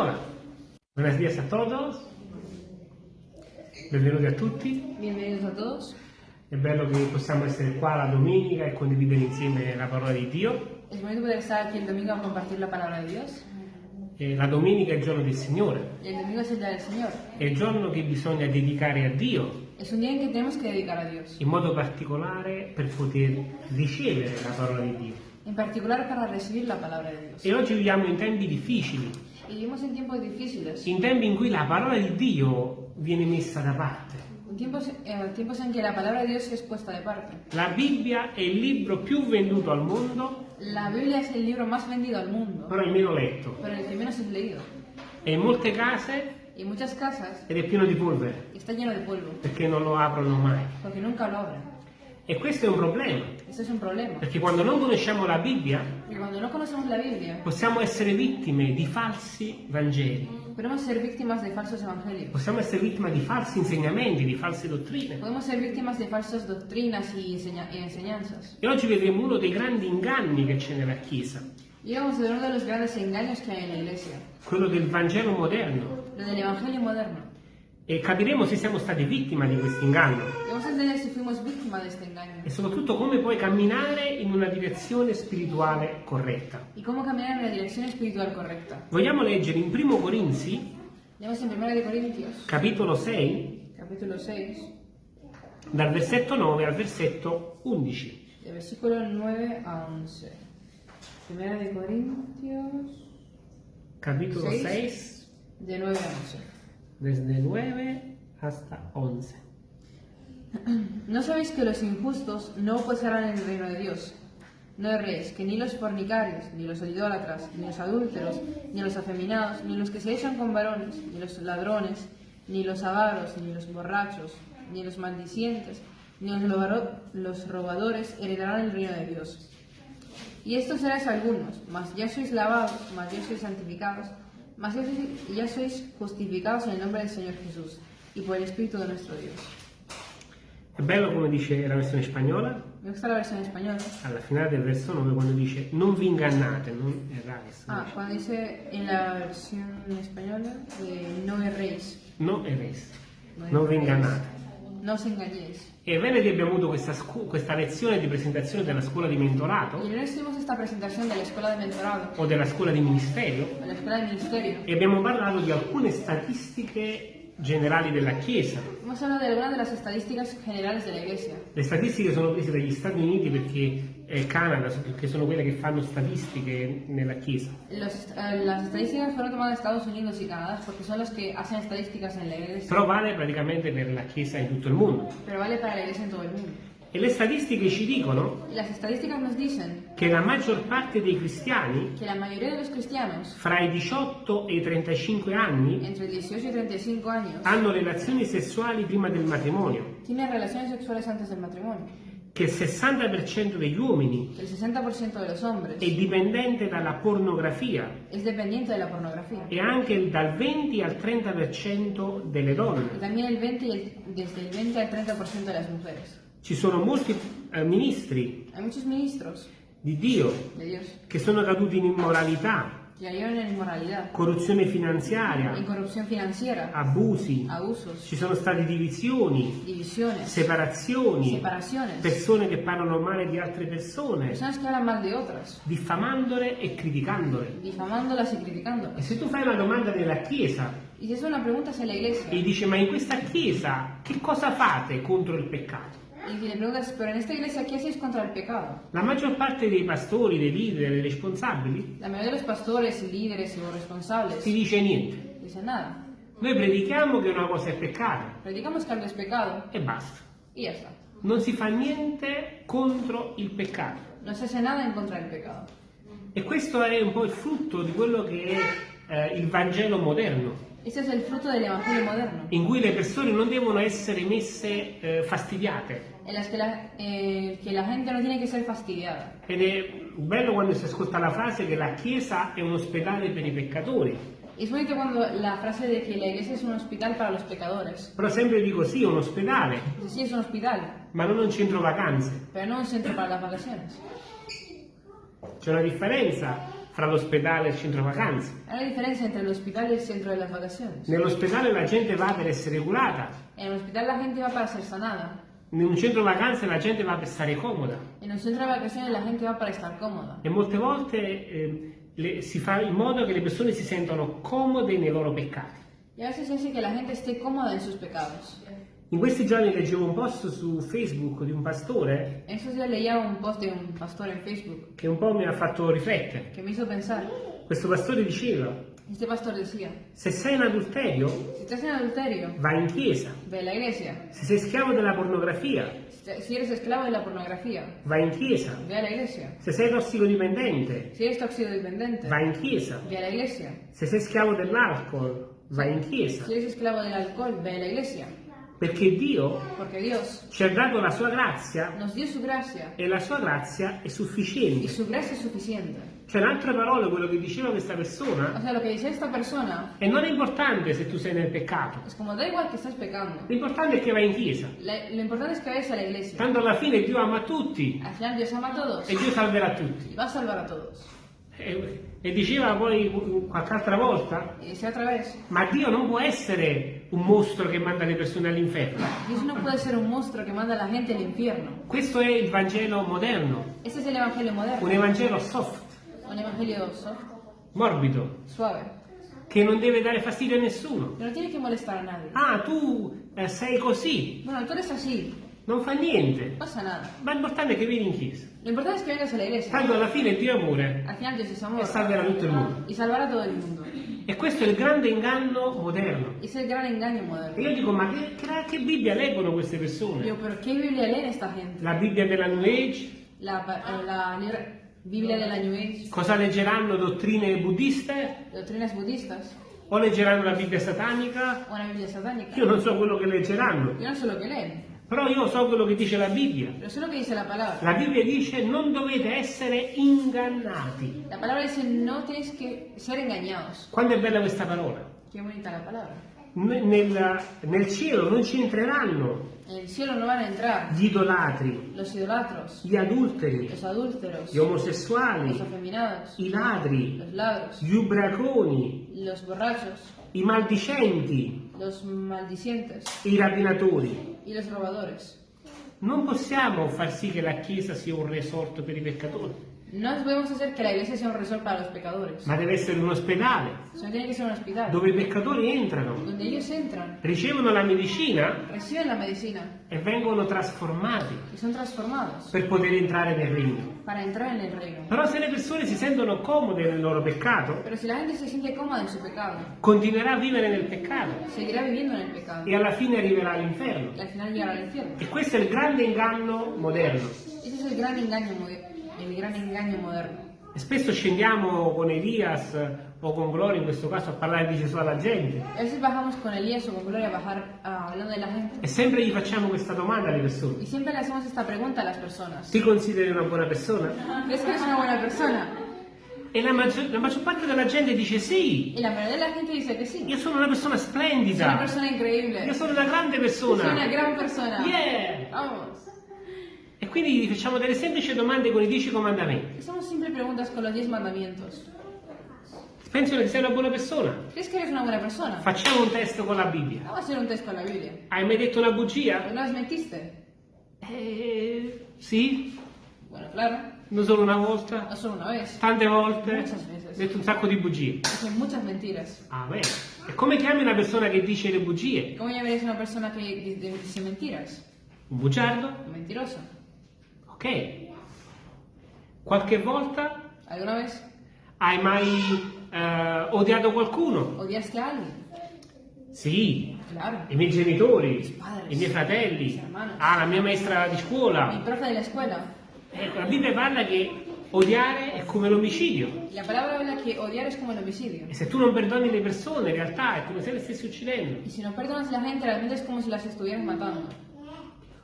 Hola, buenos días a todos, benvenuti a tutti, Bienvenidos a todos. è bello che possiamo essere qua la domenica e condividere insieme la parola di Dio. Es bonito poder estar aquí el domingo a compartir la palabra de Dios. E la domenica è il giorno del Signore, Y el domingo es el día del Señor. è il giorno che bisogna dedicare a Dio, Es un día en que tenemos que dedicar a Dios. in modo particolare per poter ricevere la parola di Dio. En particular para recibir la palabra de Dios. E oggi viviamo in tempi difficili, Y vivimos en tiempos difíciles. in tempi in cui la parola di Dio viene messa da parte. En tiempos, eh, tiempos en que la palabra de Dios es puesta de parte. La Bibbia è il libro più venduto al mondo, La Biblia es el libro más vendido al mundo, però il meno letto. pero el que menos es leído. E in molte case en muchas casas ed è pieno di polvere está lleno de polvo, perché non lo aprono mai. porque nunca lo abren. E questo è un problema, Esto es un problema. perché quando non conosciamo la Bibbia no la Biblia, possiamo essere vittime di falsi Vangeli, podemos ser víctimas de falsos evangelios. possiamo essere vittime di falsi insegnamenti, di false dottrine. Podemos ser víctimas de falsas doctrinas y, enseña- y enseñanzas. E oggi vedremo uno dei grandi inganni che c'è nella Chiesa, Y vamos a ver uno de los grandes engaños que hay en la iglesia, quello del Vangelo moderno. lo del evangelio moderno. E capiremo se siamo stati vittime di questo inganno vamos a entender si fuimos víctimas de este engaño e soprattutto come puoi camminare in una direzione spirituale corretta. y cómo caminar en la dirección espiritual correcta. Vogliamo leggere in Primo Corinzi, Leemos en 1 de Corintios, capitolo 6, capítulo 6, dal versetto 9 al versetto 11. del versículo 9 a 11. 1 de Corintios, Capitolo Seis. 6, de 9 a 11. desde 9 hasta 11. ¿No sabéis que los injustos no posarán el reino de Dios? No erréis, que ni los fornicarios, ni los idólatras, ni los adúlteros, ni los afeminados, ni los que se echan con varones, ni los ladrones, ni los avaros, ni los borrachos, ni los maldicientes, ni los, robadores heredarán el reino de Dios. Y estos erais algunos, mas ya sois lavados, mas ya sois santificados, mas ya sois justificados en el nombre del Señor Jesús y por el Espíritu de nuestro Dios. È bello come dice la versione spagnola, Me gusta la versión española. alla finale del verso 9 quando dice non vi ingannate, non errate. Ah, cuando dice en la versión española de no erréis. Non errate, non vi ingannate. No os engañéis. E venerdì abbiamo avuto questa, questa lezione di presentazione della scuola di mentorato el lunes tuvimos esta presentación de la escuela de mentorado, o della scuola di ministerio de la escuela de ministerio. e abbiamo parlato di alcune statistiche generali della Chiesa. Las. Le statistiche sono prese dagli Stati Uniti perché eh, Canada, perché sono quelle che fanno statistiche nella Chiesa. Los- eh, las estadísticas fueron tomadas de Estados Unidos y Canadá porque son los que hacen estadísticas en la iglesia. Però vale praticamente per la Chiesa in tutto il mondo. Pero vale para la iglesia en todo el mundo. E le statistiche ci dicono dicen che la maggior parte dei cristiani que la mayoría de los cristianos, fra i 18 e i 35 anni entre 18 y 35 años, hanno relazioni sessuali prima del matrimonio, che il 60% degli uomini El 60% de los hombres è dipendente dalla pornografia de la pornografía. e anche dal 20 al 30% delle donne. también el 20 y el- desde el 20 al 30% de las mujeres. Ci sono molti eh, ministri di Dio che sono caduti in immoralità, corruzione finanziaria, abusi, abusos, ci sono state divisioni, separazioni, persone che parlano male di altre persone, diffamandole e criticandole. E se tu fai una domanda nella Chiesa. e dici ma in questa Chiesa che cosa fate contro il peccato? Y si le preguntas, pero en esta iglesia, ¿qué hacéis contra el pecado? La maggior parte dei pastori, dei leader, dei responsabili La mayoría de los pastores líderes los responsables ti dice niente. dicen nada. Noi predichiamo che una cosa è peccato Predicamos que algo es pecado e basta. y ya está. Non si fa niente contro il peccato. No se hace nada en contra del pecado. E questo è un po' il frutto di quello che è eh, il Vangelo moderno, Este es el fruto del Evangelio moderno, in cui le persone non devono essere messe eh, fastidiate. en las que la, eh, que la gente no tiene que ser fastidiada. Ed è bello quando si ascolta la frase che la Chiesa è un ospedale per i peccatori. Es bonito cuando la frase de que la iglesia es un hospital para los pecadores. Però sempre dico sì, è un ospedale, Dice, sí, es un hospital, ma non un centro vacanze. pero no un centro para las vacaciones. C'è una differenza fra l'ospedale e il centro vacanze. Hay una diferencia entre el hospital y el centro de las vacaciones. Nell'ospedale la gente va per essere curata, En el hospital la gente va para ser sanada. in un centro vacanze la gente va per stare comoda. En un centro vacaciones la gente va para estar cómoda. E molte volte eh, le- si fa in modo che le persone si sentano comode nei loro peccati. Y a veces hace que la gente esté cómoda en sus pecados. In questi giorni leggevo un post su Facebook di un pastore En estos días leía un post de un pastor en Facebook che un po' mi ha fatto riflettere. que me hizo pensar. Questo pastore diceva, Este pastor decía, se sei in adulterio, si estás en adulterio, vai in chiesa. ve la iglesia. Se sei schiavo della pornografia, Si eres esclavo de la pornografía, vai in chiesa. ve a la iglesia. Se sei tossicodipendente, Si eres toxicodependiente, vai in chiesa. ve a la iglesia. Se sei schiavo dell'alcol, vai in chiesa. Si eres esclavo del alcohol, ve a la iglesia. Perché Dio ci ha dato la sua grazia e la sua grazia è sufficiente. Cioè, in altre parole, quello che diceva questa O persona sea, lo que dice esta persona è non è importante se tu sei nel peccato, l'importante è che vai in chiesa. La- lo importante es que. Tanto alla fine Dio ama tutti Al final Dios ama a todos e Dio salverà tutti. va a salvar a todos. E, e diceva poi qualche altra volta, dice otra vez, ma Dio non può essere un mostro che manda le persone all'inferno. Dios no puede ser un monstruo que manda la gente al infierno. Questo è il Vangelo moderno, Este es el evangelio un moderno, Evangelo soft, un evangelio soft, morbido, suave, che non deve dare fastidio a nessuno. que no tiene que molestar a nadie. Ah, tu eh, sei così, Bueno, tú eres así, non fa niente, no pasa nada. ma l'importante è che vieni in chiesa. Lo importante es que vengas a la iglesia. Tanto alla fine Dio è amore Al final Dios es e amor salverà tutto il mondo. y salvará a todo el mundo. E questo è il grande inganno moderno. Es el gran engaño E moderno. io dico, ma che, che- che Bibbia leggono queste persone? Digo, pero ¿qué Biblia leen esta gente? La Bibbia della New Age? La, la libra- Biblia de la New Age, Cosa leggeranno? Dottrine buddiste? doctrinas budistas O leggeranno la Bibbia satanica? o una Biblia satánica. Io non so quello che leggeranno, Yo no sé lo que leen, però io so quello che dice la Bibbia. pero sé lo que dice la palabra. La Bibbia dice non dovete essere ingannati. La palabra dice no tienes que ser engañados. Quando è bella questa parola? Qué bonita la palabra. Nel, nel cielo non ci entreranno En el cielo no van a entrar gli idolatri, los idolatros, gli adulteri, los adúlteros, gli omosessuali, los afeminados, i ladri, los ladros, gli ubriaconi, los borrachos, i maldicenti, los maldicientes i rapinatori. Y los robadores. Non possiamo far sì che la Chiesa sia un resort per i peccatori, No podemos hacer que la iglesia sea un resort para los pecadores. ma deve essere un ospedale un dove i peccatori entrano, entran, ricevono la medicina la medicina e vengono trasformati per poter entrare nel regno. Però se le persone si sentono comode nel loro peccato, pecado, continuerà a vivere nel peccato seguirá viviendo en el pecado e alla fine arriverà all'inferno. y al final llegará al infierno. E questo è il grande inganno moderno. Ese es el gran engaño, moder- el gran engaño moderno. E spesso scendiamo con Elias o con Gloria in questo caso a parlare di Gesù alla gente A veces bajamos con Elías o con Gloria a bajar ah, e sempre gli facciamo questa domanda alle persone. y siempre le hacemos esta pregunta a las personas. Ti consideri una buona persona? ¿Crees que eres una buena persona? E la maggior, la maggior parte della gente dice sì, Y la mayoría de la gente dice que sí. io sono una persona Soy una splendida, persona increíble. io sono una grande Soy una persona. gran persona. Yeah! Vamos. Quindi facciamo delle semplici domande con i dieci comandamenti. Hacemos siempre preguntas con los diez mandamientos. Pensano che sei una buona persona? ¿Crees que eres una buena persona? Facciamo un test con la Bibbia. Vamos a hacer un test con la Biblia. Hai mai detto una bugia? ¿Alguna vez mentiste? Eh, sì, Bueno, claro. non solo una volta, No solo una vez. tante volte. Muchas veces. Ho detto un sacco di bugie. Dicen muchas mentiras. Ah, beh. E come chiami una persona che dice le bugie? ¿Cómo llamarías a una persona di- dice mentiras? Un bugiardo? Un mentiroso. Ok. Qualche volta ¿Alguna vez hai mai eh, odiato qualcuno? odiaste a alguien? Sì, Claro. i miei genitori, padres, i miei fratelli, ah, la mia maestra di scuola. profe de la escuela. Ecco, la Bibbia parla che odiare è come l'omicidio. La palabra habla que odiar es como el homicidio. E se tu non perdoni le persone, in realtà è come se le stessi uccidendo. Y si no perdonas la gente, realmente es como si las estuvieras matando.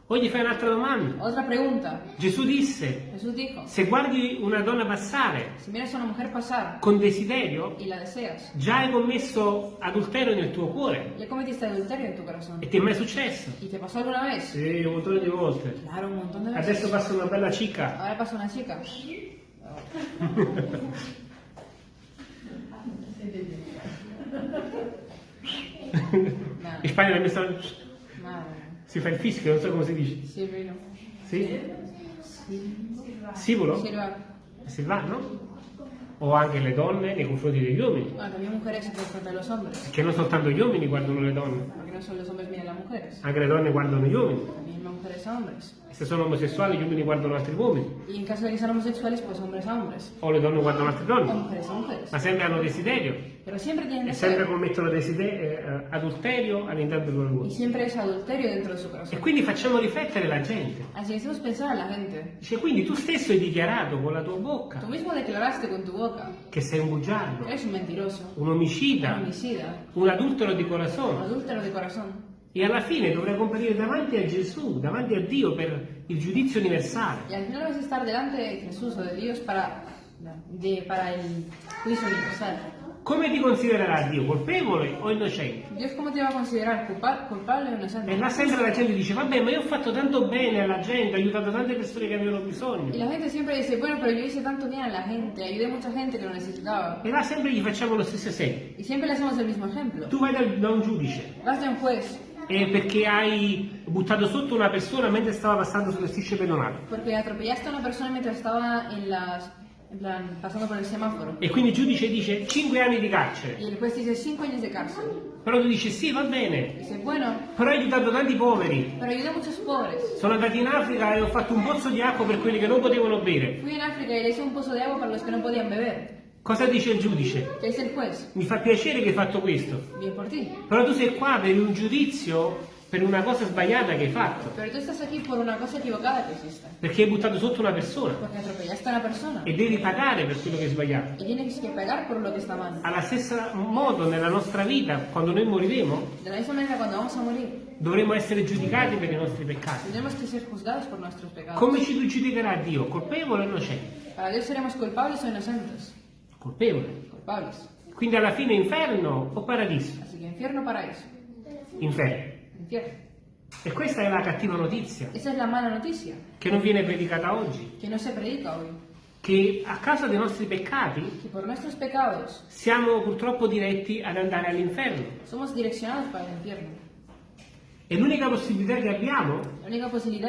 Poi gli fai un'altra domanda. Otra pregunta. Gesù disse, dijo, se guardi una donna passare, una pasar, con desiderio, deseas, già hai commesso adulterio nel tuo cuore. Tuo e ti è mai successo? E ti è passato una vez? Sì, un montone di volte. Claro, montone di Adesso passa una bella chica. Ora passa una chica. In Spagna mi mia si fa il fischio, non so come si dice. Silvino. Sì? Sivolo? Silva. Silvano? O anche le donne nei confronti degli uomini. Bueno, también mujeres por frente de los hombres. Perché non soltanto gli uomini guardano le donne, Porque no solo los hombres miran las mujeres. anche le donne guardano gli uomini. Las mujeres a hombres. Se sono omosessuali gli uomini guardano altri uomini. Y en caso de que sean homosexuales, pues hombres a hombres. O le donne guardano altre O donne. mujeres a mujeres. Ma sempre hanno desiderio. Pero siempre tienen E sempre deseo. commettono desiderio, eh, adulterio all'interno del loro Y cuore. siempre es adulterio dentro de su E corazón. quindi facciamo riflettere la gente. Así que hacemos pensar a la gente. Dice, quindi tu stesso hai dichiarato con la tua bocca Tú mismo declaraste con tu boca che sei un bugiardo, que eres un mentiroso, un un omicida, homicida, un adultero di un corazon. adúltero de corazón. E alla fine dovrai comparire davanti a Gesù, davanti a Dio per il giudizio universale. Y al final vas a estar delante de Jesús o de Dios para, de, para el juicio universal. Come ti considererà Dio? Colpevole o innocente? Dios, ¿cómo te va a considerar? ¿Culpa- ¿Culpable o E inocente? là sempre la gente dice, vabbè, ma io ho fatto tanto bene alla gente, ho aiutato tante persone che avevano bisogno. la gente siempre dice, bueno, pero yo hice tanto bien a la gente, ayudé a mucha gente que lo necesitaba. E là sempre gli facciamo lo stesso esempio. Y siempre le hacemos el mismo ejemplo. Tu vai da, da un giudice Vas de un juez e perché hai buttato sotto una persona mentre stava passando sulle strisce pedonali. porque atropellaste a una persona mientras estaba en las, en plan, pasando por el semáforo. E quindi il giudice dice 5 anni di carcere. El juez dice 5 años de cárcel. Però tu dici sì, va bene, Dice, bueno, però hai aiutato tanti poveri. pero ayudé a muchos pobres. Sono andato in Africa e ho fatto un pozzo di acqua per quelli che non potevano bere. Fui en África y le hice un pozo de agua para los que no podían beber. Cosa dice il giudice? Mi fa piacere che hai fatto questo. Però tu sei qua per un giudizio per una cosa sbagliata che hai fatto. Pero tú estás aquí por una cosa equivocada que hiciste. Perché hai buttato sotto una persona. Una persona. E devi pagare per quello che hai sbagliato. Y tienes que pagar por lo que está mal. Alla stessa modo nella nostra vita, quando noi moriremo, dovremo essere giudicati per i nostri peccati. Come ci giudicherà Dio? Colpevole o innocente? Para Dios seremos culpables o inocentes. Colpevole. Culpables. Quindi alla fine inferno o paradiso? Así que infierno paraíso. Inferno. Infierno. E questa è la cattiva notizia Esa es la mala noticia che non viene predicata oggi, que no se predica hoy. che a causa dei nostri peccati pecados siamo purtroppo diretti ad andare all'inferno. somos direccionados para el infierno. E l'unica possibilità che abbiamo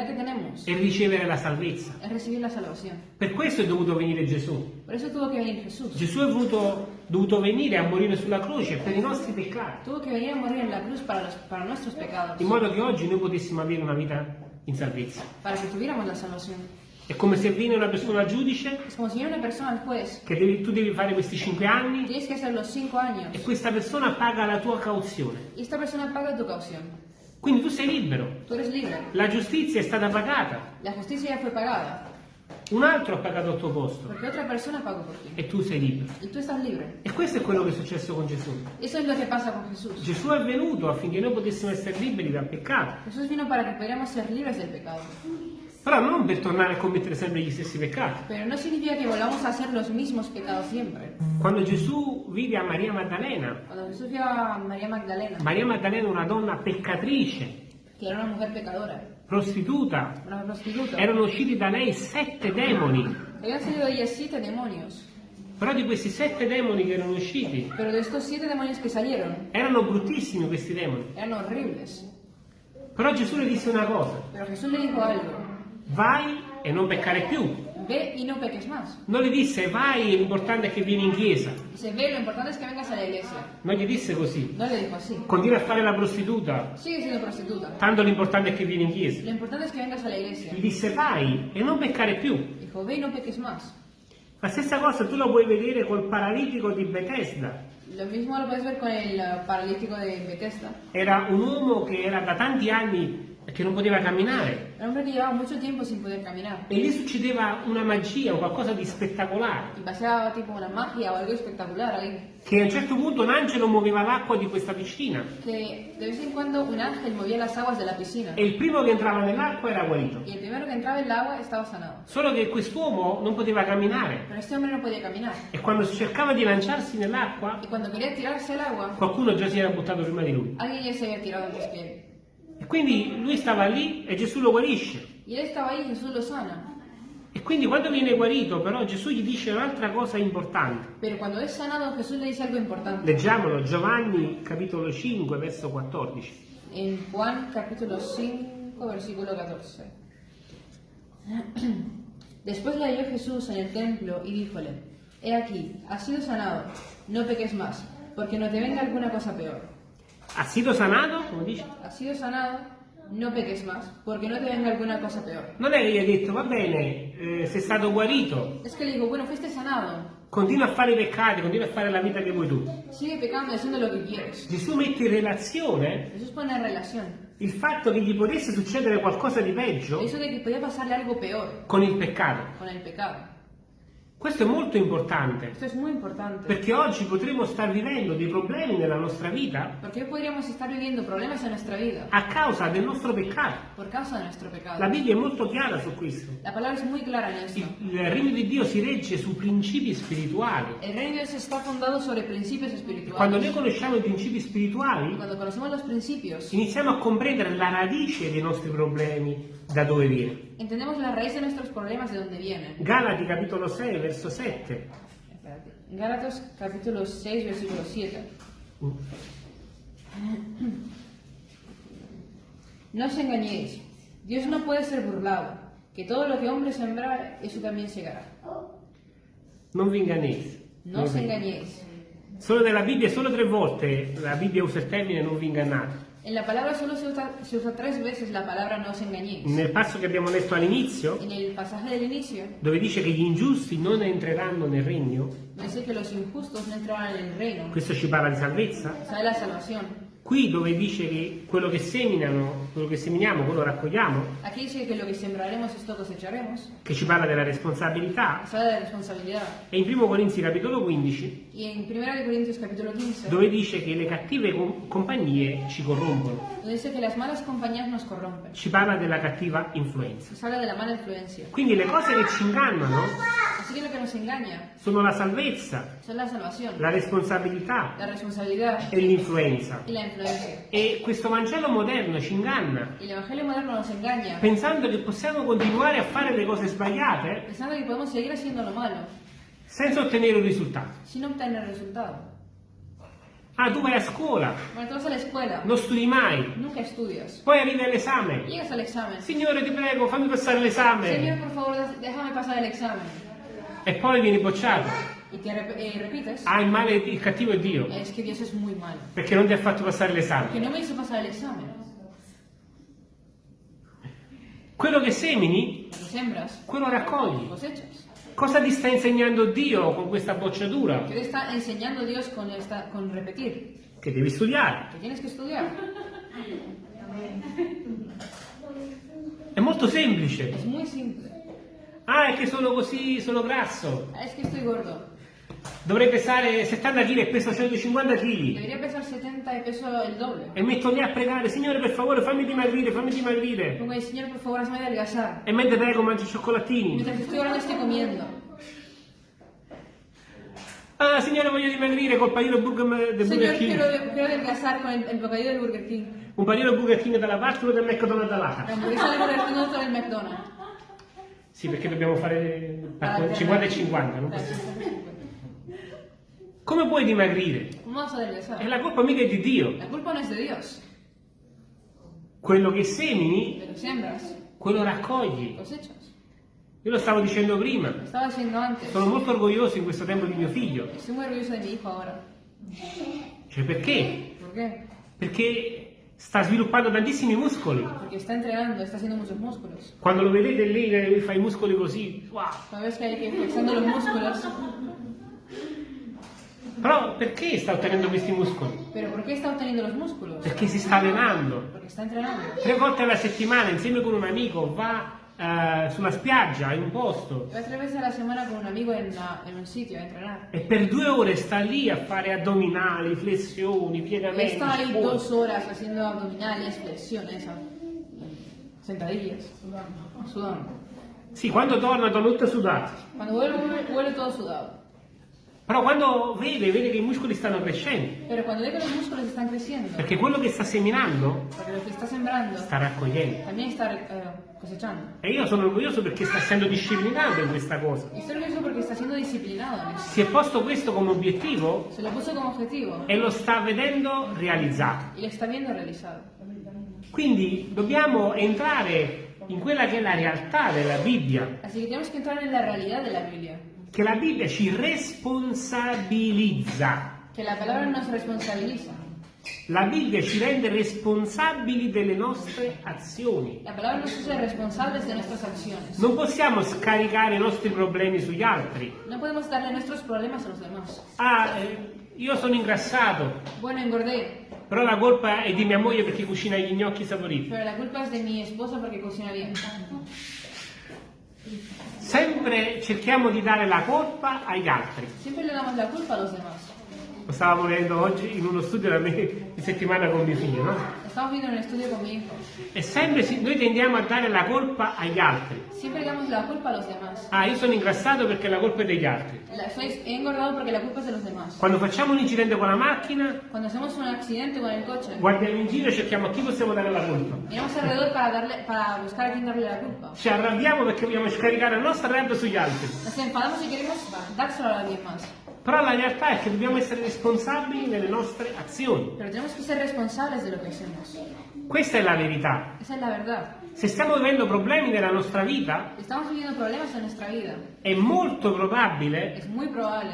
que tenemos è ricevere la salvezza. Per questo è dovuto venire Gesù. Por eso tuvo que venir Jesús. Gesù è voluto- dovuto venire a morire sulla croce per i nostri peccati, para, los- para pecados. in modo che oggi noi potessimo avere una vita in salvezza. È come se viene una persona al giudice persona juez. che devi- tu devi fare questi cinque anni e questa persona paga la tua cauzione. Tu. Quindi tu sei libero. Tú eres libre. La giustizia è stata pagata. La justicia ya fue pagada. Un altro ha pagato al tuo posto Porque otra persona pagó por ti. e tu sei libero. Y tú estás libre. E questo è quello che è successo con Gesù. Eso es lo que pasa con Jesús. Gesù è venuto affinché noi potessimo essere liberi dal peccato, Jesús vino para que pudiéramos ser libres del pecado. Però non per tornare a commettere sempre gli stessi peccati. Pero no significa que volvamos a hacer los mismos pecados siempre. Quando Gesù vide a Maria Maddalena, Cuando Jesús vio a María Magdalena, Maria Maddalena è una donna peccatrice, que era una mujer pecadora, prostituta, una prostituta, erano usciti da lei sette demoni, habían salido de ella siete demonios. però di questi sette demoni che erano usciti, Pero de estos siete demonios que salieron, erano bruttissimi questi demoni. eran horribles. Però Gesù le disse una cosa, Pero Jesús le dijo algo, vai e non peccare più. ve y no peques más. Non le disse vai, l'importante è che vieni in chiesa. Dice, ve, lo importante es que vengas a la iglesia. Non gli disse così. No le dijo así. Continua a fare la prostituta, Sigue siendo prostituta. tanto l'importante è che vieni in chiesa. Lo importante es que vengas a la iglesia. Gli disse vai e non peccare più. Dijo, ve y no peques más. La stessa cosa tu la puoi vedere col paralitico di Bethesda. Lo mismo lo puedes ver con el eh, paralítico de Bethesda. Era un uomo che era da tanti anni che non poteva camminare. Un hombre que llevaba mucho tiempo sin poder caminar. E lì succedeva una magia, o qualcosa di spettacolare. Y pasaba tipo una magia o algo espectacular ahí. Che a un certo punto un angelo muoveva l'acqua di questa piscina. Que de vez en cuando un ángel movía las aguas de la piscina. E il primo che entrava nell'acqua era guarito. Y el primero que entraba en el agua estaba sanado. Solo che quest'uomo non poteva camminare. Pero este hombre no podía caminar. E quando cercava di lanciarsi nell'acqua, Y cuando quería tirarse al agua, qualcuno già si era buttato prima di lui. alguien se había tirado antes que él. E quindi lui stava lì e Gesù lo guarisce. Y él estaba ahí y Jesús lo sana. E E quindi quando viene guarito, però Gesù gli dice un'altra cosa importante. Pero cuando es sanado, Jesús le dice algo importante. Leggiamolo, Giovanni capitolo 5, verso 14. En Juan capítulo 5, versículo 14. Después le halló Jesús en el templo y díjole, He aquí, has sido sanado, no peques más, porque no te venga alguna cosa peor. Ha sido sanato? Come dice? Has sido sanado, no peques más, porque no te venga alguna cosa peor. Non è che gli ha detto, va bene, eh, sei stato guarito, Es que le digo, bueno, fuiste sanado, continua a fare i peccati, continua a fare la vita che vuoi tu. sigue pecando y haciendo lo que quieres. Gesù mette in relazione Jesús pone en relación il fatto che gli potesse succedere qualcosa di peggio eso de que podía pasarle algo peor con il peccato. con el pecado. Questo è molto importante, Esto es muy importante, perché oggi potremo star vivendo dei problemi nella nostra vita hoy podríamos estar viviendo problemas en nuestra vida a causa del nostro peccato. por causa de nuestro pecado. La Bibbia è molto chiara su questo. La palabra es muy clara en esto. Il, regno di Dio si regge su principi spirituali. El reino de Dios está fundado sobre principios Quando noi espirituales. conosciamo i principi spirituali, iniziamo a comprendere la radice dei nostri problemi, da dove viene. entendemos la raíz de nuestros problemas de dónde vienen. Galati capitolo 6, verso 7. Espérate. Gálatas capítulo 6, versículo 7. No os engañéis, Dios no puede ser burlado, que todo lo que hombre sembrar, eso también segará. Non vi ingannate. No os engañéis. Solo nella Bibbia, solo tre volte la Bibbia usa il termine non vi ingannate. En la palabra solo se usa, se usa tres veces la palabra no os engañéis. Nel passo che abbiamo letto all'inizio, dove dice che gli ingiusti non entreranno nel regno, no entrarán en el reino, questo ci parla di salvezza. Qui dove dice che quello che seminano, quello che seminiamo, quello raccogliamo, Aquí dice que lo que sembraremos esto cosecharemos, che ci parla della responsabilità, e in 1 Corinzi capitolo 15, Y en 1 de Corintios capítulo 15, dove dice che le cattive com- compagnie ci corrompono, ci parla della cattiva influenza. de. Quindi le cose che ci ingannano Así que lo que nos engaña sono la salvezza, la salvación, la responsabilità la e l'influenza. E questo Vangelo moderno ci inganna. Moderno pensando che possiamo continuare a fare le cose sbagliate pensando que podemos seguir haciendo lo malo. senza ottenere un risultato. Ah, tu vai a scuola, non studi mai, poi arrivi all'esame. Signore, ti prego, fammi passare l'esame. E poi vieni bocciato. Y te eh, repites, Ah, il male, il cattivo è Dio, es que Dios es muy malo, perché non ti ha fatto passare l'esame. no me hizo pasar el examen. Quello che semini, sembras, quello raccogli. cosechas. Cosa ti sta insegnando Dio con questa bocciatura? ¿Qué te está enseñando Dios con, esta, con repetir? Che devi studiare. Que tienes que estudiar. È molto semplice. Es muy simple. Ah, è che sono così, sono grasso. Es que estoy gordo. Dovrei pesare 70 kg e peso 150 kg. Debería pesar 70 y peso el doble. E metto lì a pregare, Signore per favore fammi dimagrire, fammi dimagrire. Pongo ahí, Señor, por favor, hazme adelgazar. E mentre prego mangio cioccolatini. Mientras estoy orando, estoy comiendo. Ah, Signore voglio dimagrire col panino burger del Señor, Burger King. quiero, quiero adelgazar con el, el bocadillo del Burger King. Un panino Burger King dalla parte e uno del McDonald's La dall'altra. hamburguesa del Burger King y otro del McDonald's. Sì, perché dobbiamo fare Para 50 e alternar. 50, non possiamo. 50 y 50. Come puoi dimagrire? ¿Cómo vas a adelgazar? la colpa mica di Dio. La culpa no es de Dios. Quello che semini, Pero siembras, quello raccogli. cosechas. Io lo stavo dicendo prima. Lo estaba diciendo antes. Sono molto orgoglioso in questo tempo di mio figlio. Estoy muy orgulloso de mi hijo ahora. Cioè perché? ¿Por qué? Perché sta sviluppando tantissimi muscoli. Porque está entrenando, está haciendo muchos músculos. Quando lo vedete lì, eh, fa i muscoli così, wow. Cuando ves que hay que flexando los músculos. Però perché sta ottenendo questi muscoli? ¿Pero por qué está obteniendo los músculos? Perché si sta allenando. Porque está entrenando. Tre volte alla settimana, insieme con un amico, va eh, sulla spiaggia, in un posto, Va tres veces a la semana con un amigo en, la- en un sitio a entrenar. e per due ore sta lì a fare addominali, flessioni, Y piegamenti. está ahí squat. dos horas haciendo abdominales, flexiones, a- sentadillas, sudando. Sì, quando torna torna tutto sudato. Cuando vuelve, vuelve todo sudado. Però quando vede, vede che i muscoli stanno crescendo, creciendo, perché quello che sta seminando está sembrando sta raccogliendo. está eh. E io sono orgoglioso perché sta essendo disciplinato in questa cosa. Si è posto questo come obiettivo Se lo e lo sta vedendo realizzato. Quindi dobbiamo entrare in quella che è la realtà della Bibbia, Así que tenemos que entrar en la realidad de la Biblia. Che la Bibbia ci responsabilizza. Que la palabra nos responsabiliza. La Bibbia ci rende responsabili delle nostre azioni. La palabra nos hace responsables de nuestras acciones. Non possiamo scaricare i nostri problemi sugli altri. No podemos darle nuestros problemas a los demás. Ah, eh, io sono ingrassato, Bueno, engordé, però la colpa è di mia moglie perché cucina gli gnocchi saporiti. pero la culpa es de mi esposa porque cocina bien. Sempre cerchiamo di dare la colpa agli altri. Siempre le damos la culpa a los demás. Lo stavamo vedendo oggi in uno studio da me di settimana con mio figlio, no? Estamos viendo un estudio con mi hijo. E sempre noi tendiamo a dare la colpa agli altri. Siempre le damos la culpa a los demás. Ah, io sono ingrassato perché la colpa è degli altri. La- soy- engordado porque la culpa es de los demás. Quando facciamo un incidente con la macchina, Cuando hacemos un accidente con el coche, guardiamo in giro e cerchiamo a chi possiamo dare la colpa. miramos alrededor para, darle, para buscar a quién darle la culpa. Ci arrabbiamo perché vogliamo scaricare la nostra rabbia sugli altri. Nos enfadamos y queremos dárselo a alguien más. Però la realtà è che dobbiamo essere responsabili nelle nostre azioni. Pero tenemos que ser responsables de lo que hacemos. Questa è la verità. Esa es la verdad. Se stiamo vivendo problemi nella nostra vita, è molto probabile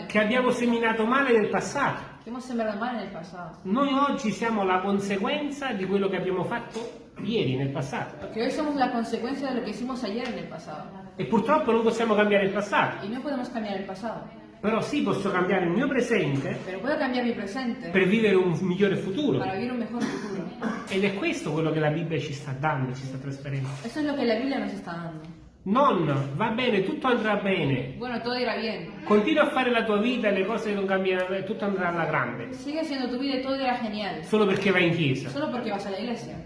che abbiamo seminato male nel passato. Noi oggi siamo la conseguenza di quello che abbiamo fatto ieri, nel passato. Porque hoy somos la consecuencia de lo que hicimos ayer en el pasado. E purtroppo non possiamo cambiare il passato. Però sì, posso cambiare il mio presente mi presente per vivere un migliore futuro. un futuro. Ed è questo quello che la Bibbia ci sta dando, ci sta trasferendo. Eso es lo que la Biblia nos está dando. Non, va bene, tutto andrà bene. Bueno, todo irá bien. Continua a fare la tua vita e le cose non cambieranno, tutto andrà alla grande. Sigue haciendo tu vida y todo irá genial. Solo perché vai in chiesa. Solo porque vas a la iglesia.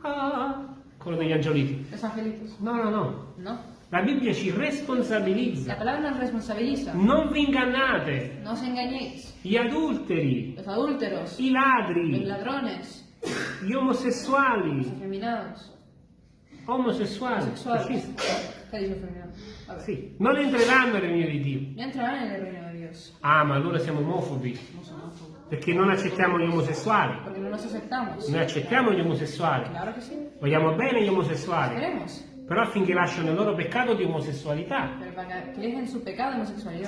Ah, quello degli angioliti. Los angelitos. No, no, no. No. La Bibbia ci La responsabilizza. palabra nos responsabiliza. Non vi ingannate. No os engañéis. Gli adulteri, Los adúlteros, i los ladri, ladrones, gli los omosessuali, afeminados, omosessuali, fascisti. Sì, non entreranno nel regno di Dio. No entrarán en el reino de Dios. Ah, ma allora siamo omofobi, perché non accettiamo gli omosessuali. Porque no nos aceptamos. Noi accettiamo gli omosessuali, Claro sí. vogliamo bene gli omosessuali, Queremos. Però affinché lasciano il loro peccato di omosessualità,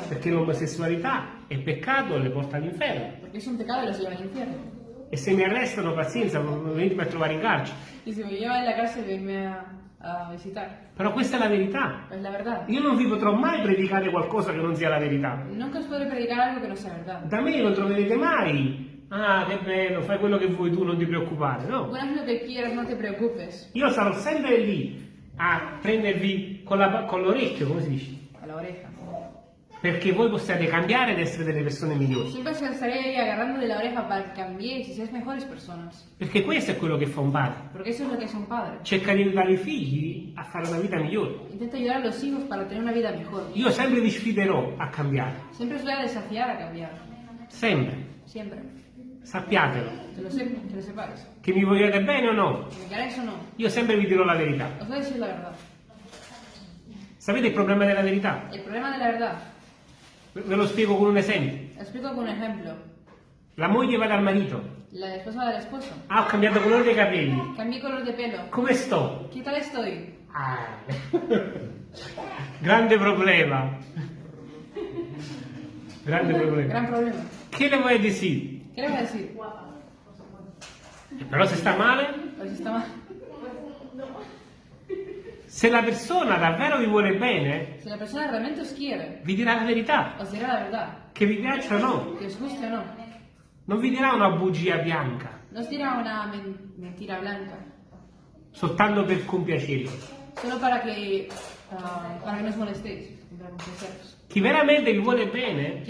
perché l'omosessualità è peccato e le porta all'inferno. Porque es un pecado y los lleva al infierno. E se mi arrestano, pazienza, venitemi a trovare in carcere. Y si me llevan a la cárcel, venme a, a visitar. Però questa è la verità. Es la. Io non vi potrò mai predicare qualcosa che non sia la verità. Nunca os podré predicar algo que no sea verdad. Da me non troverete mai. Ah, che bello, fai quello che vuoi tu, non ti preoccupare. No. Lo que quieras, no te preocupes. Io sarò sempre lì a prendervi con, con l'orecchio, come si dice? La oreja. Perché voi possiate cambiare ed essere delle persone migliori. Siempre os estaré agarrando de la oreja para que cambiéis y seáis mejores personas. Perché questo è quello che fa un padre. Porque eso es lo que es un padre. Cerca di aiutare i figli a fare una vita migliore. Intenta ayudar a los hijos para tener una vida mejor. Io sempre vi sfiderò a cambiare. Siempre os voy a desafiar a cambiar. Sempre. Siempre. Sappiatelo. Que lo, sep que lo sepáis. Che mi vogliate bene o no? Que me queráis o no. Io sempre vi dirò la verità. Os voy a decir la verdad. Sapete il problema della verità? El problema de la verdad, Ve lo spiego con un esempio. lo explico con un ejemplo. La moglie va dal marito. La esposa del esposo. Ah, ho cambiato colore dei capelli. Cambié color de pelo. Come sto? ¿Qué tal estoy? Ah. Grande problema. Grande problema. Gran problema. Che le vuoi dire? ¿Qué le voy a decir? Però se sta male, se la persona davvero vi vuole bene, Si la persona realmente os quiere, vi dirà la verità, os dirá la verdad. che vi piaccia o no. Que os guste o no. Non vi dirà una bugia bianca, No os dirá una men- mentira blanca. soltanto per compiacervi. Solo para que, ah, para que no os molestéis. Para complaceros. Chi veramente vi vuole bene,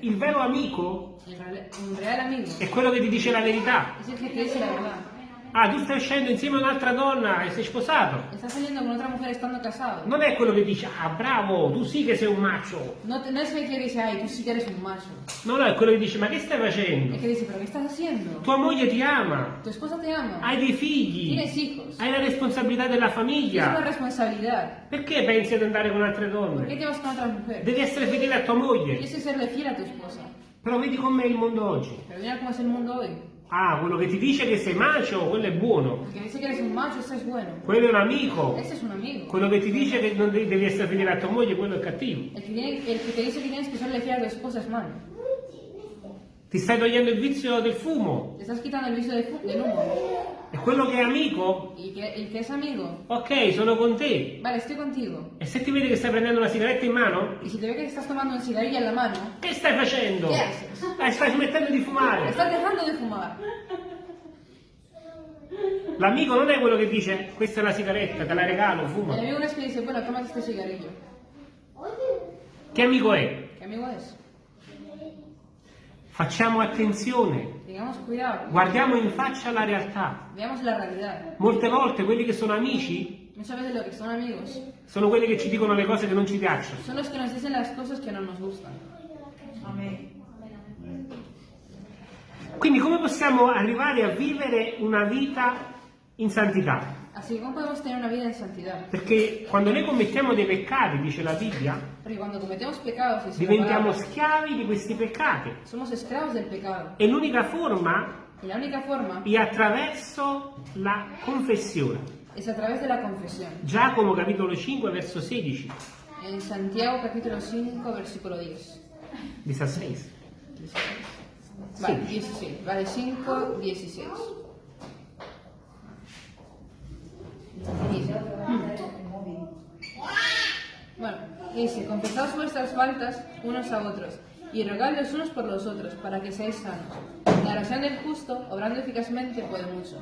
il vero amico, è quello che ti dice la verità. Ah, tu stai uscendo insieme a un'altra donna e sei sposato. Estás saliendo con otra mujer estando casado. Non è quello che dice, ah bravo, tu sì che sei un macho. No, no es el que dice, ay, tú sí que eres un macho. No, no, è quello che dice, ma che stai facendo? que dice, pero ¿qué estás haciendo? Tua moglie ti ama, Tu esposa te ama. hai dei figli, Tienes hijos. hai la responsabilità della Es una famiglia. responsabilidad. Perché pensi ad andare con altre ¿Por qué donne? te vas con otra mujer? Devi essere fedele a tua moglie. Que serle fiel a tu esposa. Però vedi com'è il mondo oggi. Mira cómo es el mundo hoy. Ah, quello che ti dice che sei macio, quello è buono. Que dice que eres un macho, ese es bueno. Quello è un amico. Ese es un amigo. Quello che ti dice che non devi essere fedele a tua moglie, quello è cattivo. El que, tiene- el que te dice que tienes que fiel a tu esposa es malo. Ti stai togliendo il vizio del fumo. Te estás quitando de fu- del humo. E quello che è amico, el que es amigo, ok, sono con te. vale, estoy contigo. E se ti vede che stai prendendo una sigaretta in mano, Y si te ve que estás tomando un cigarrillo en la mano, che stai facendo? Che haces? Eh, stai smettendo di fumare. estás dejando de fumar. L'amico non è quello che dice questa è la sigaretta, te la regalo, fuma. amigo no es que dice, bueno, toma este cigarrillo. Che amico è? Facciamo attenzione, guardiamo in faccia la realtà. Molte volte quelli che sono amici sono quelli che ci dicono le cose che non ci piacciono. son los que nos dicen las cosas que no nos gustan. Quindi come possiamo arrivare a vivere una vita in santità? Así ¿cómo podemos tener una vida en santidad? Perché quando noi commettiamo dei peccati, dice la Bibbia, Porque cuando cometemos pecados, dice la diventiamo palabra, schiavi di questi peccati. somos esclavos del pecado. E l'unica forma Y la única forma è attraverso la confessione. es a través de la confesión. Giacomo capitolo 5 verso 16, En Santiago capítulo 5, versículo 10. 16. Vale, Sí. 16. Vale, 5, 16. Bueno, dice, confesaos vuestras faltas unos a otros y rogad los unos por los otros para que seáis sanos. La oración del justo, obrando eficazmente, puede mucho.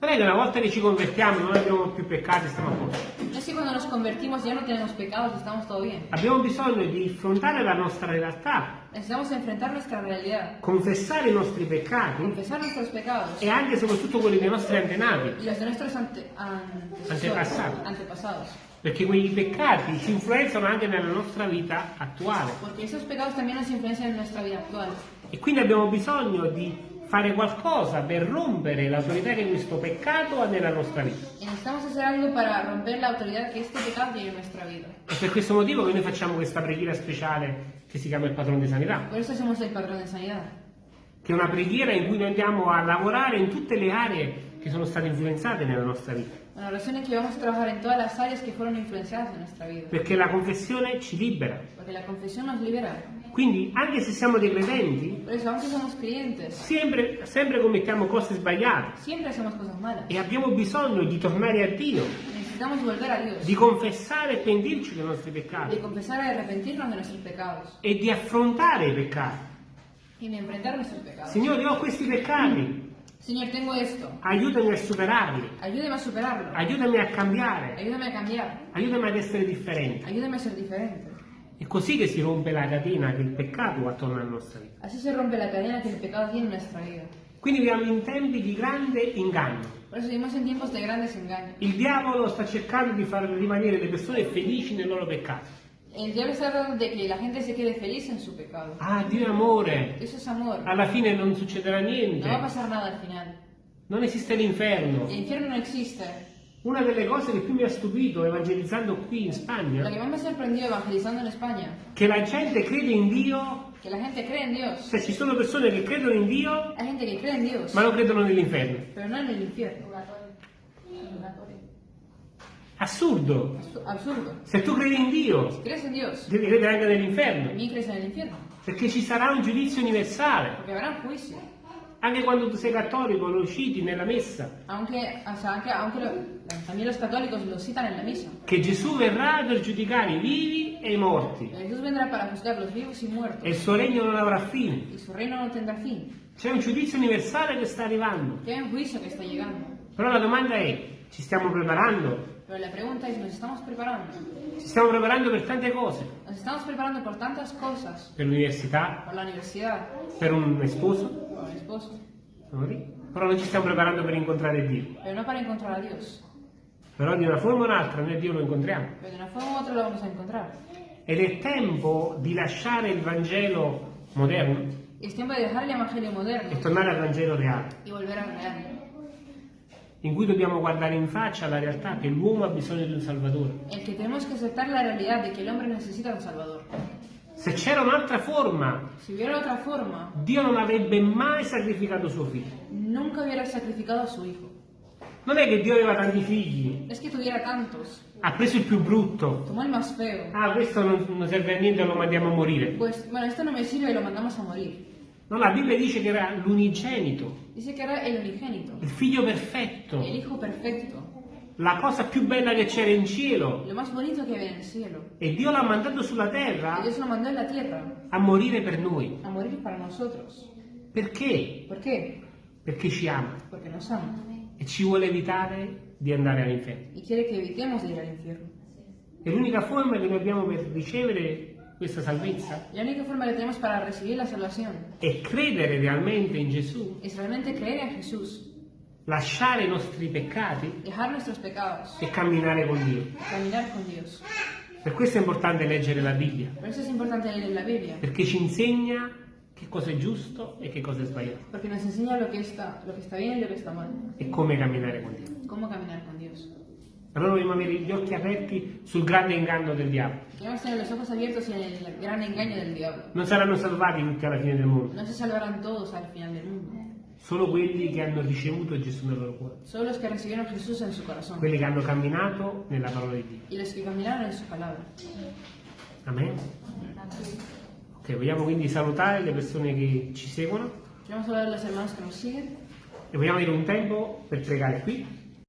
Che una volta che ci convertiamo non abbiamo più peccati, stiamo a posto. No es que cuando nos convertimos ya no tenemos pecados, estamos todo bien. Abbiamo bisogno di affrontare la nostra realtà, Necesitamos enfrentar nuestra realidad, confessare i nostri peccati confesar nuestros pecados e anche e soprattutto quelli dei nostri antenati, y los de nuestros ante- antecesores, Antepasados. perché quei peccati ci influenzano anche nella nostra vita attuale. Porque esos pecados también nos influencian en nuestra vida actual. E quindi abbiamo bisogno di fare qualcosa per rompere l'autorità che questo peccato ha nella nostra vita. È per questo motivo che noi facciamo questa preghiera speciale che si chiama il patrono di sanità, Por eso somos el patrón de sanidad. che è una preghiera in cui noi andiamo a lavorare in tutte le aree che sono state influenzate nella nostra vita, Una oración en que vamos a trabajar en todas las áreas que fueron influenciadas en nuestra vida. perché la confessione ci libera. Porque la confesión nos libera. Quindi anche se siamo dei credenti, sempre, sempre commettiamo cose sbagliate siempre hacemos cosas malas. e abbiamo bisogno di tornare a Dio, Necesitamos volver a Dios. di confessare e pentirci dei nostri De peccati confesar y arrepentirnos de nuestros pecados. e di affrontare i peccati. Y de enfrentar nuestros pecados. Signore, ho questi peccati, Señor, tengo esto. aiutami a superarli, Ayúdame a superarlo. aiutami a cambiare, Ayúdame a cambiar. aiutami ad essere differente. Ayúdame a ser diferente. È così che si rompe la catena che il peccato attorno alla nostra vita. Así se rompe la cadena que el pecado tiene en nuestra vida. Quindi viviamo in tempi di grande inganno. Il diavolo sta cercando di far rimanere le persone felici nel loro peccato. El diablo está tratando de que la gente se quede feliz en su pecado. Ah, Dio è amore, Eso es amor. alla fine non succederà No va a niente, pasar nada al final. non esiste l'inferno. El infierno no existe. Una delle cose che più mi ha stupito evangelizzando qui in Lo que Spagna, más me sorprendió evangelizando en España, che la gente crede in Dio, que la gente cree en Dios. cioè ci sono persone che credono in Dio Hay gente que cree en Dios, ma non credono nell'inferno. pero no en el infierno. Assurdo. Absu- Absurdo. Se tu credi in Dio, crees en Dios, devi credere anche nell'inferno, también crees en el infierno. perché ci sarà un giudizio universale. Porque habrá un juicio. Anche quando tu sei cattolico lo citi nella messa, Aunque, o sea, aunque, aunque lo- también los católicos lo citan en la misa. che Gesù verrà per giudicare i vivi e i morti Jesús vendrá para juzgar los vivos y muertos. e il suo regno non avrà fine. Y su reino no tendrá fin. C'è un giudizio universale che sta arrivando. Hay un juicio que está llegando. Però la domanda è, ci stiamo preparando? Pero la pregunta es, ¿nos estamos preparando? Ci stiamo preparando per tante cose, Nos estamos preparando por tantas cosas. per l'università, Por la universidad, per un sposo, por el esposo. Però non ci stiamo preparando per incontrare Dio. pero no para encontrar a Dios. Però di una forma o un'altra noi Dio lo incontriamo. Pero de una forma u otra lo vamos a encontrar. Ed è tempo di lasciare il Vangelo moderno Es tiempo de dejar el Evangelio moderno e tornare al Vangelo reale, y volver al real, in cui dobbiamo guardare in faccia la realtà che l'uomo ha bisogno di un Salvatore. en que tenemos que aceptar la realidad de que el hombre necesita un Salvador. Se c'era un'altra forma, forma, Dio non avrebbe mai sacrificato suo figlio. nunca hubiera sacrificado a su hijo. Non è che Dio aveva tanti figli, Es que ha preso il più brutto. tomó el más feo. Ah, questo non, non serve a niente, lo mandiamo a morire. Pues bueno, esto no me sirve lo mandamos a morir. No, la Bibbia dice che era l'unigenito, Dice que era el il figlio perfetto, el hijo perfecto, la cosa più bella che c'era in cielo. lo más bonito que había en el cielo. E Dio l'ha mandato sulla terra mandó tierra a morire per noi. a morir para nosotros. Perché? ¿Por qué? Perché ci ama Porque nos ama e ci vuole evitare di andare all'inferno. y quiere que evitemos de ir al infierno. E l'unica forma che noi abbiamo per ricevere questa salvezza? La única forma que tenemos para recibir la salvación? È credere realmente in Gesù, es realmente creer en Jesús, lasciare i nostri peccati? Dejar nuestros pecados, e camminare con Dio. caminar con Dios. Per questo è importante leggere la Bibbia, Por eso es importante leer la Biblia, perché ci insegna che cosa è giusto e che cosa è sbagliato. Porque nos enseña lo que está, lo que está bien y lo que está mal, e come camminare con Dio. cómo caminar con Dios. Allora dobbiamo avere gli occhi aperti sul grande inganno del diavolo. Non saranno salvati tutti alla fine del mondo, No se salvarán todos al final del mundo, solo quelli che hanno ricevuto Gesù nel loro cuore, solo los que recibieron a Jesús en su corazón quelli che hanno camminato nella parola di Dio. y los que caminaron en su palabra. Amen. Ok, vogliamo quindi salutare le persone che ci seguono a hablar de los hermanos que nos siguen e vogliamo avere un tempo per pregare qui